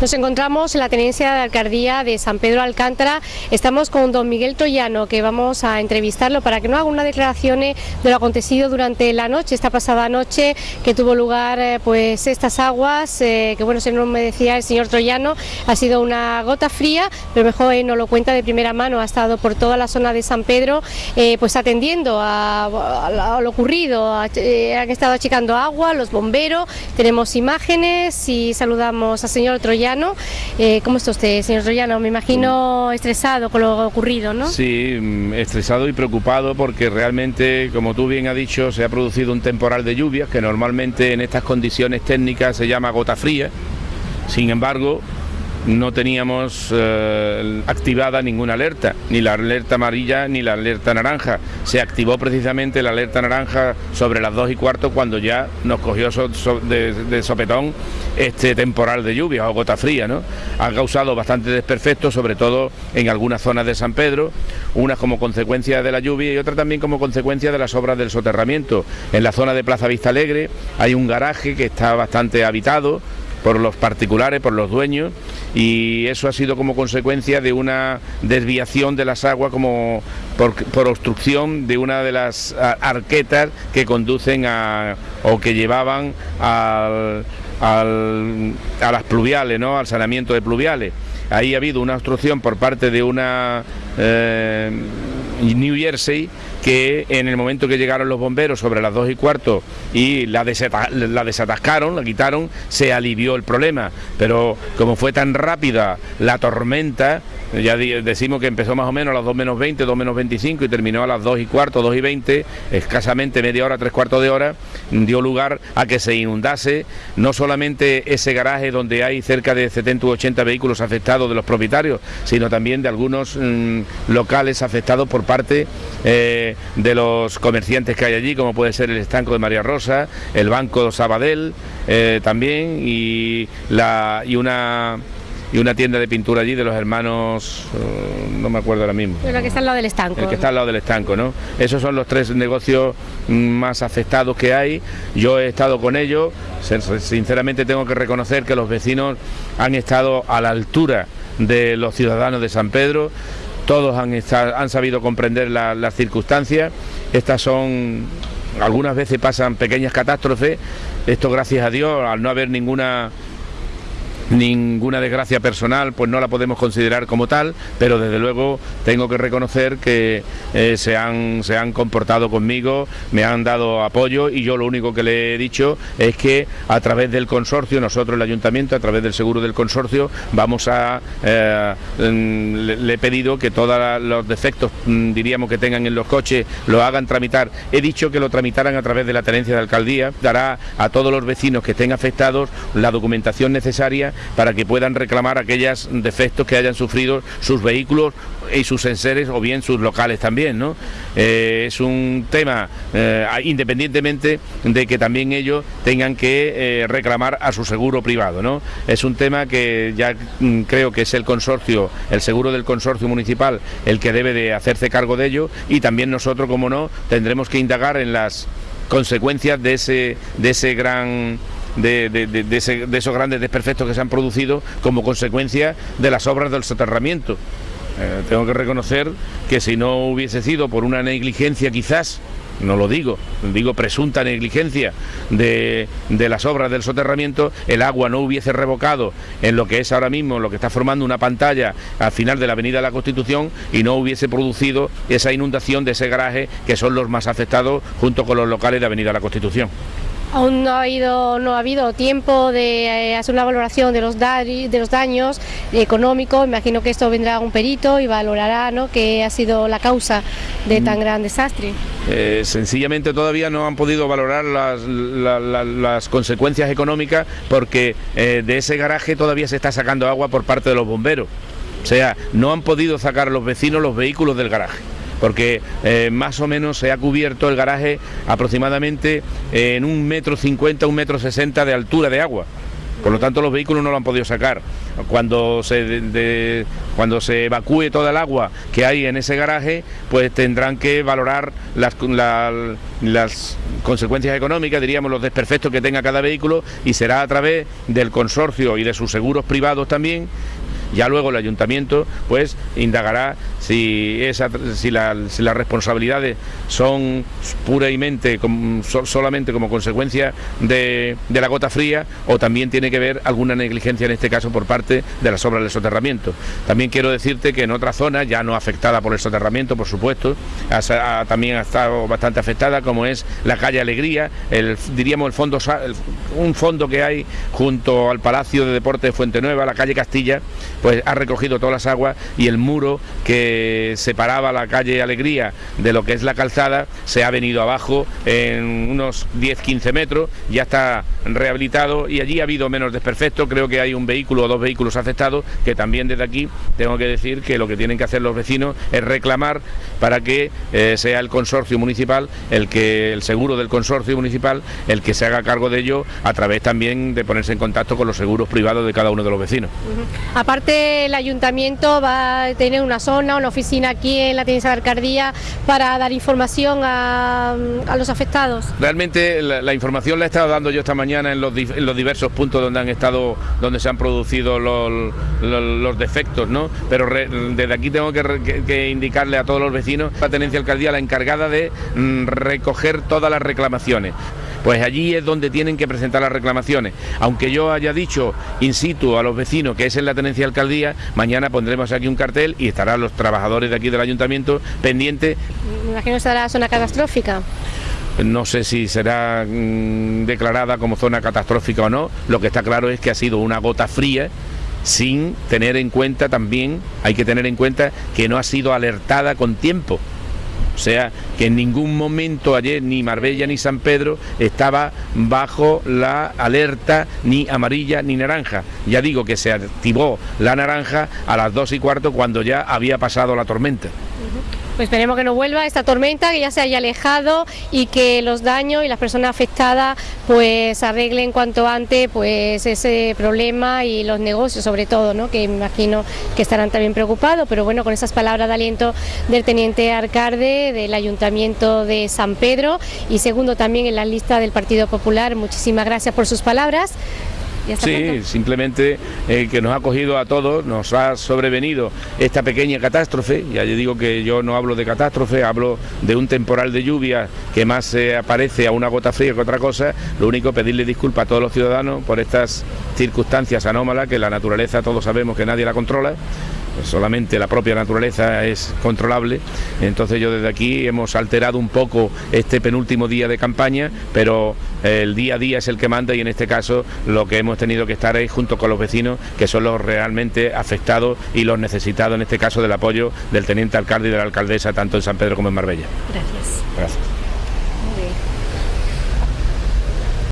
Nos encontramos en la tenencia de alcaldía de San Pedro Alcántara. Estamos con don Miguel Troyano, que vamos a entrevistarlo para que nos haga una declaración de lo acontecido durante la noche, esta pasada noche que tuvo lugar eh, pues estas aguas, eh, que bueno, se nos me decía el señor Troyano, ha sido una gota fría, pero mejor él nos lo cuenta de primera mano, ha estado por toda la zona de San Pedro, eh, pues atendiendo a, lo ocurrido, han estado achicando agua, los bomberos, tenemos imágenes y saludamos al señor Troyano eh, ¿Cómo está usted, señor Troyano? Me imagino estresado con lo ocurrido, ¿no? Sí, mm, estresado y preocupado porque realmente, como tú bien has dicho, se ha producido un temporal de lluvias que normalmente en estas condiciones técnicas se llama gota fría. Sin embargo, no teníamos eh, activada ninguna alerta, ni la alerta amarilla ni la alerta naranja. Se activó precisamente la alerta naranja sobre las dos y cuarto cuando ya nos cogió de, sopetón este temporal de lluvia o gota fría. ¿no? Ha causado bastante desperfectos, sobre todo en algunas zonas de San Pedro, unas como consecuencia de la lluvia y otras también como consecuencia de las obras del soterramiento. En la zona de Plaza Vista Alegre hay un garaje que está bastante habitado, por los particulares, por los dueños, y eso ha sido como consecuencia de una desviación de las aguas como por, obstrucción de una de las arquetas que conducen a, o que llevaban al, a las pluviales, ¿no? al saneamiento de pluviales. Ahí ha habido una obstrucción por parte de una eh, New Jersey que en el momento que llegaron los bomberos sobre las dos y cuarto y la, la desatascaron, la quitaron, se alivió el problema. Pero como fue tan rápida la tormenta, ya decimos que empezó más o menos a las 2 menos 20, 2 menos 25 y terminó a las 2 y cuarto, 2 y 20, escasamente media hora, tres cuartos de hora, dio lugar a que se inundase no solamente ese garaje donde hay cerca de 70 u 80 vehículos afectados de los propietarios, sino también de algunos mm, locales afectados por parte eh, de los comerciantes que hay allí, como puede ser el estanco de María Rosa, el Banco Sabadell eh, también y, la, y una y una tienda de pintura allí de los hermanos, eh, no me acuerdo ahora mismo. Pero que está al lado del estanco. El que está al lado del estanco, ¿no? Esos son los tres negocios más afectados que hay. Yo he estado con ellos, sinceramente tengo que reconocer que los vecinos han estado a la altura de los ciudadanos de San Pedro, todos han, sabido comprender las circunstancias, estas son, algunas veces pasan pequeñas catástrofes, esto gracias a Dios, al no haber ninguna ninguna desgracia personal, pues no la podemos considerar como tal, pero desde luego tengo que reconocer que eh, se, han, se han comportado conmigo, me han dado apoyo y yo lo único que le he dicho es que a través del consorcio, nosotros el ayuntamiento, a través del seguro del consorcio, vamos a, eh, mm, le, he pedido que todos los defectos, mm, diríamos, que tengan en los coches, lo hagan tramitar. He dicho que lo tramitaran a través de la tenencia de alcaldía, dará a todos los vecinos que estén afectados la documentación necesaria para que puedan reclamar aquellos defectos que hayan sufrido sus vehículos y sus enseres o bien sus locales también, ¿no? Eh, es un tema, eh, independientemente de que también ellos tengan que eh, reclamar a su seguro privado, ¿no? Es un tema que ya mm, creo que es el consorcio, el seguro del consorcio municipal, el que debe de hacerse cargo de ello y también nosotros, como no, tendremos que indagar en las consecuencias de ese, de ese gran de, esos grandes desperfectos que se han producido como consecuencia de las obras del soterramiento. Eh, tengo que reconocer que si no hubiese sido por una negligencia quizás, no lo digo, digo presunta negligencia de, de, las obras del soterramiento, el agua no hubiese revocado en lo que es ahora mismo, lo que está formando una pantalla al final de la Avenida de la Constitución y no hubiese producido esa inundación de ese garaje que son los más afectados junto con los locales de Avenida de la Constitución. Aún no ha habido, no ha habido tiempo de eh, hacer una valoración de los, de los daños económicos. Imagino que esto vendrá un perito y valorará ¿no? qué ha sido la causa de tan mm. gran desastre. Eh, sencillamente todavía no han podido valorar las, consecuencias económicas porque eh, de ese garaje todavía se está sacando agua por parte de los bomberos. O sea, no han podido sacar los vecinos los vehículos del garaje porque eh, más o menos se ha cubierto el garaje aproximadamente en un metro cincuenta, un metro sesenta de altura de agua. Por lo tanto, los vehículos no lo han podido sacar. Cuando se, cuando se evacúe toda el agua que hay en ese garaje, pues tendrán que valorar las, las consecuencias económicas, diríamos los desperfectos que tenga cada vehículo y será a través del consorcio y de sus seguros privados también ya luego el ayuntamiento pues indagará si, si, las responsabilidades son puramente solamente como consecuencia de, la gota fría o también tiene que ver alguna negligencia en este caso por parte de las obras del soterramiento. También quiero decirte que en otra zona, ya no afectada por el soterramiento, por supuesto, también ha estado bastante afectada, como es la calle Alegría, el, diríamos el fondo, un fondo que hay junto al Palacio de Deportes de Fuente Nueva, la calle Castilla, pues ha recogido todas las aguas y el muro que separaba la calle Alegría de lo que es la calzada se ha venido abajo en unos 10-15 metros, ya está rehabilitado y allí ha habido menos desperfectos, creo que hay un vehículo o dos vehículos afectados que también desde aquí tengo que decir que lo que tienen que hacer los vecinos es reclamar para que eh, sea el consorcio municipal el que el seguro del consorcio municipal el que se haga cargo de ello a través también de ponerse en contacto con los seguros privados de cada uno de los vecinos. Aparte el ayuntamiento va a tener una zona, una oficina aquí en la Tenencia de Alcaldía para dar información a, los afectados. Realmente la, información la he estado dando yo esta mañana en los, diversos puntos donde han estado, donde se han producido los, defectos, ¿no? Pero desde aquí tengo que, indicarle a todos los vecinos, la Tenencia de Alcaldía la encargada de mm, recoger todas las reclamaciones pues allí es donde tienen que presentar las reclamaciones. Aunque yo haya dicho in situ a los vecinos que es en la tenencia de alcaldía, mañana pondremos aquí un cartel y estarán los trabajadores de aquí del ayuntamiento pendientes. Me imagino que estará zona catastrófica. No sé si será mm, declarada como zona catastrófica o no, lo que está claro es que ha sido una gota fría sin tener en cuenta también, hay que tener en cuenta que no ha sido alertada con tiempo. Sea, que en ningún momento ayer ni Marbella ni San Pedro estaba bajo la alerta ni amarilla ni naranja. Ya digo que se activó la naranja a las dos y cuarto cuando ya había pasado la tormenta. Pues esperemos que no vuelva esta tormenta, que ya se haya alejado y que los daños y las personas afectadas pues arreglen cuanto antes pues ese problema y los negocios sobre todo, ¿no? que imagino que estarán también preocupados, pero bueno, con esas palabras de aliento del teniente alcalde del Ayuntamiento de San Pedro y segundo también en la lista del Partido Popular, muchísimas gracias por sus palabras. Sí, simplemente eh, que nos ha cogido a todos, nos ha sobrevenido esta pequeña catástrofe, ya yo digo que yo no hablo de catástrofe, hablo de un temporal de lluvia que más se aparece a una gota fría que otra cosa, lo único pedirle disculpas a todos los ciudadanos por estas circunstancias anómalas que la naturaleza todos sabemos que nadie la controla solamente la propia naturaleza es controlable. Entonces yo desde aquí hemos alterado un poco este penúltimo día de campaña, pero el día a día es el que manda y en este caso lo que hemos tenido que estar es junto con los vecinos, que son los realmente afectados y los necesitados en este caso del apoyo del teniente alcalde y de la alcaldesa, tanto en San Pedro como en Marbella. Gracias. Gracias.